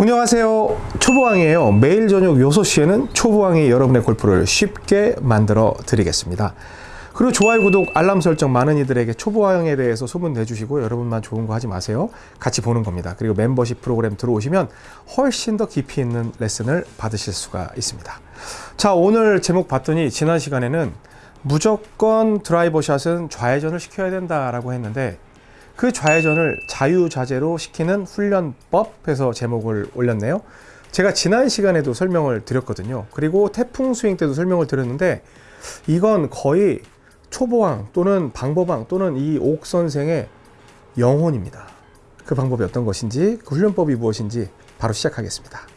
안녕하세요. 초보왕이에요. 매일 저녁 6시에는 초보왕이 여러분의 골프를 쉽게 만들어 드리겠습니다. 그리고 좋아요 구독 알람 설정 많은 이들에게 초보왕에 대해서 소문 내주시고 여러분만 좋은 거 하지 마세요. 같이 보는 겁니다. 그리고 멤버십 프로그램 들어오시면 훨씬 더 깊이 있는 레슨을 받으실 수가 있습니다. 자 오늘 제목 봤더니 지난 시간에는 무조건 드라이버 샷은 좌회전을 시켜야 된다 라고 했는데 그 좌회전을 자유자재로 시키는 훈련법 해서 제목을 올렸네요. 제가 지난 시간에도 설명을 드렸거든요. 그리고 태풍 스윙 때도 설명을 드렸는데 이건 거의 초보왕 또는 방법왕 또는 이 옥 선생의 영혼입니다. 그 방법이 어떤 것인지 그 훈련법이 무엇인지 바로 시작하겠습니다.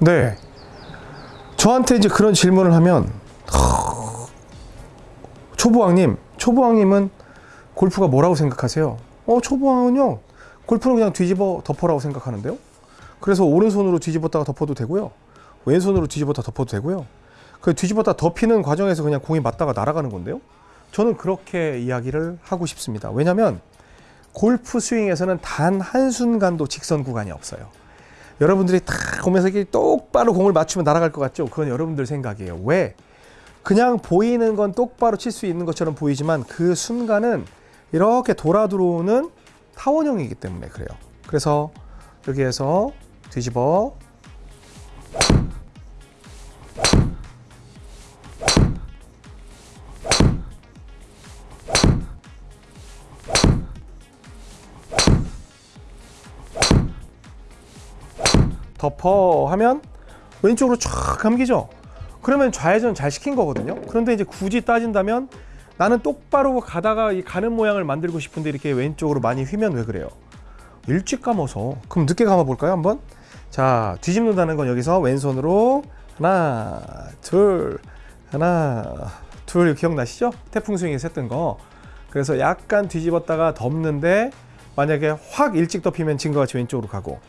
네. 저한테 이제 그런 질문을 하면 초보왕님, 초보왕님은 골프가 뭐라고 생각하세요? 어, 초보왕은요. 골프는 그냥 뒤집어 덮어라고 생각하는데요. 그래서 오른손으로 뒤집었다가 덮어도 되고요. 왼손으로 뒤집었다 덮어도 되고요. 그 뒤집었다 덮이는 과정에서 그냥 공이 맞다가 날아가는 건데요. 저는 그렇게 이야기를 하고 싶습니다. 왜냐하면 골프 스윙에서는 단 한순간도 직선 구간이 없어요. 여러분들이 딱 보면서 이렇게 똑바로 공을 맞추면 날아갈 것 같죠? 그건 여러분들 생각이에요. 왜? 그냥 보이는 건 똑바로 칠 수 있는 것처럼 보이지만 그 순간은 이렇게 돌아 들어오는 타원형이기 때문에 그래요. 그래서 여기에서 뒤집어 덮어 하면 왼쪽으로 쫙 감기죠. 그러면 좌회전 잘 시킨 거거든요. 그런데 이제 굳이 따진다면 나는 똑바로 가다가 이 가는 모양을 만들고 싶은데 이렇게 왼쪽으로 많이 휘면 왜 그래요? 일찍 감아서. 그럼 늦게 감아 볼까요, 한번? 자, 뒤집는다는 건 여기서 왼손으로 하나, 둘, 하나, 둘 기억나시죠? 태풍 스윙에서 했던 거. 그래서 약간 뒤집었다가 덮는데 만약에 확 일찍 덮이면 지금과 같이 왼쪽으로 가고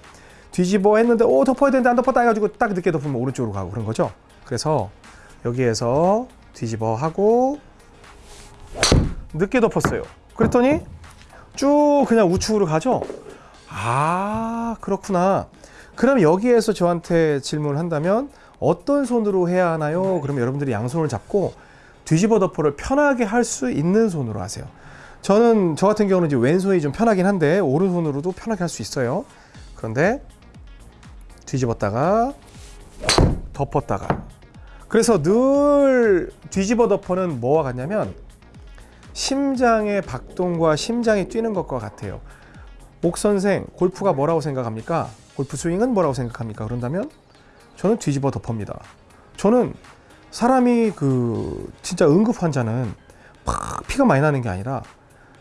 뒤집어 했는데 오 덮어야 되는데 안 덮었다 해가지고 딱 늦게 덮으면 오른쪽으로 가고 그런 거죠. 그래서 여기에서 뒤집어 하고 늦게 덮었어요. 그랬더니 쭉 그냥 우측으로 가죠. 아 그렇구나. 그럼 여기에서 저한테 질문을 한다면 어떤 손으로 해야 하나요? 그러면 여러분들이 양손을 잡고 뒤집어 덮어를 편하게 할 수 있는 손으로 하세요. 저는 저 같은 경우는 이제 왼손이 좀 편하긴 한데 오른손으로도 편하게 할 수 있어요. 그런데 뒤집었다가 덮었다가 그래서 늘 뒤집어 덮어는 뭐와 같냐면 심장의 박동과 심장이 뛰는 것과 같아요 옥 선생 골프가 뭐라고 생각합니까? 골프 스윙은 뭐라고 생각합니까? 그런다면 저는 뒤집어 덮어입니다 저는 사람이 그 진짜 응급 환자는 팍 피가 많이 나는 게 아니라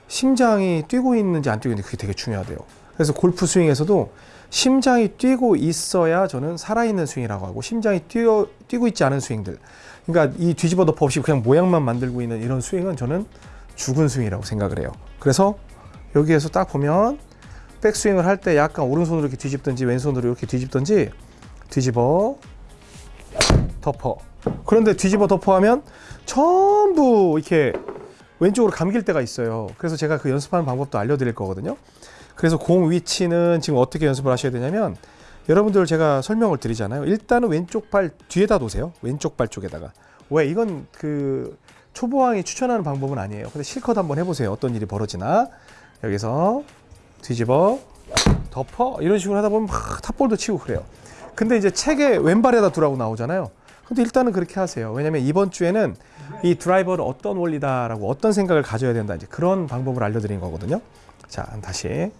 심장이 뛰고 있는지 안 뛰고 있는지 그게 되게 중요하대요 그래서 골프 스윙에서도 심장이 뛰고 있어야 저는 살아있는 스윙이라고 하고 심장이 뛰어, 뛰고 있지 않은 스윙들. 그러니까 이 뒤집어 덮어 없이 그냥 모양만 만들고 있는 이런 스윙은 저는 죽은 스윙이라고 생각을 해요. 그래서 여기에서 딱 보면 백스윙을 할 때 약간 오른손으로 이렇게 뒤집든지 왼손으로 이렇게 뒤집든지 뒤집어 덮어. 그런데 뒤집어 덮어 하면 전부 이렇게 왼쪽으로 감길 때가 있어요. 그래서 제가 그 연습하는 방법도 알려드릴 거거든요 그래서 공 위치는 지금 어떻게 연습을 하셔야 되냐면 여러분들 제가 설명을 드리잖아요. 일단은 왼쪽 발 뒤에다 놓으세요. 왼쪽 발 쪽에다가. 왜 이건 그 초보왕이 추천하는 방법은 아니에요. 근데 실컷 한번 해보세요. 어떤 일이 벌어지나. 여기서 뒤집어 덮어 이런 식으로 하다 보면 막 탑볼도 치고 그래요. 근데 이제 책에 왼발에다 두라고 나오잖아요. 근데 일단은 그렇게 하세요. 왜냐면 이번 주에는 이 드라이버를 어떤 원리다라고 어떤 생각을 가져야 된다 이제 그런 방법을 알려드린 거거든요. 자 다시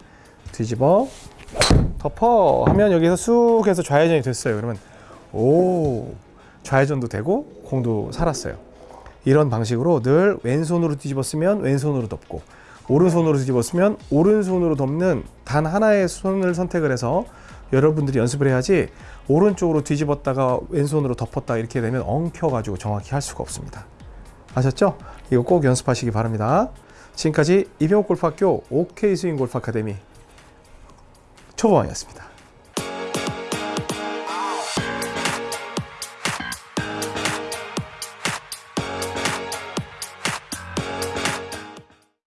뒤집어 덮어. 하면 여기서 쑥 해서 좌회전이 됐어요. 그러면 오 좌회전도 되고 공도 살았어요. 이런 방식으로 늘 왼손으로 뒤집었으면 왼손으로 덮고 오른손으로 뒤집었으면 오른손으로 덮는 단 하나의 손을 선택을 해서 여러분들이 연습을 해야지 오른쪽으로 뒤집었다가 왼손으로 덮었다 이렇게 되면 엉켜 가지고 정확히 할 수가 없습니다. 아셨죠? 이거 꼭 연습하시기 바랍니다. 지금까지 이병옥 골프학교 OK 스윙 골프 아카데미 초보왕이었습니다.